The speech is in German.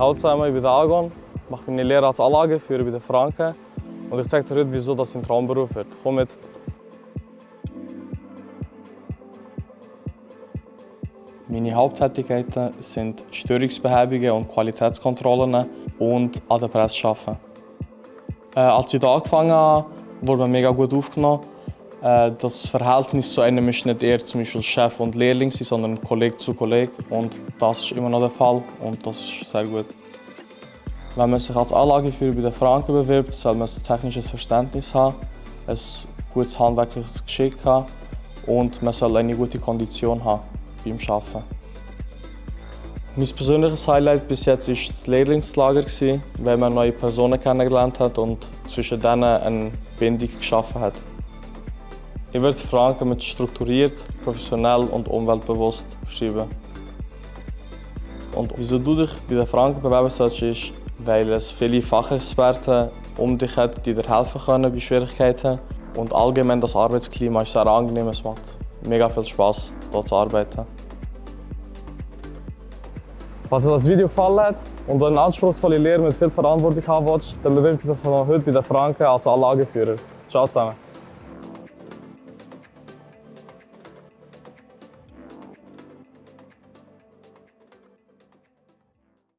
Hallo zusammen, ich bin der Agon, mache meine Lehre als Anlageführer bei den Franken und ich zeige dir heute, wieso das ein Traumberuf wird. Komm mit! Meine Haupttätigkeiten sind Störungsbehebungen und Qualitätskontrollen und an der Presse arbeiten. Äh, als ich hier angefangen habe, wurde man mega gut aufgenommen. Äh, das Verhältnis zu einem ist nicht eher zum Beispiel Chef und Lehrling, sondern Kollege zu Kollege. Und das ist immer noch der Fall und das ist sehr gut. Wenn man sich als Anlageführer bei den Franken bewirbt, soll man ein technisches Verständnis haben, ein gutes handwerkliches Geschick haben und man soll eine gute Kondition haben beim Arbeiten. Mein persönliches Highlight bis jetzt war das Lehrlingslager, weil man neue Personen kennengelernt hat und zwischen denen eine Bindung geschaffen hat. Ich würde Franken mit strukturiert, professionell und umweltbewusst beschreiben. Und wieso du dich bei den Franken bewerben sollst, ist, weil es viele Fachexperten um dich hat, die dir helfen können bei Schwierigkeiten. Und allgemein das Arbeitsklima ist sehr angenehm, es macht mega viel Spaß, hier zu arbeiten. Falls dir das Video gefallen hat und du eine anspruchsvolle Lehre mit viel Verantwortung haben willst, dann bewirb dich heute bei den Franken als Anlageführer. Ciao zusammen!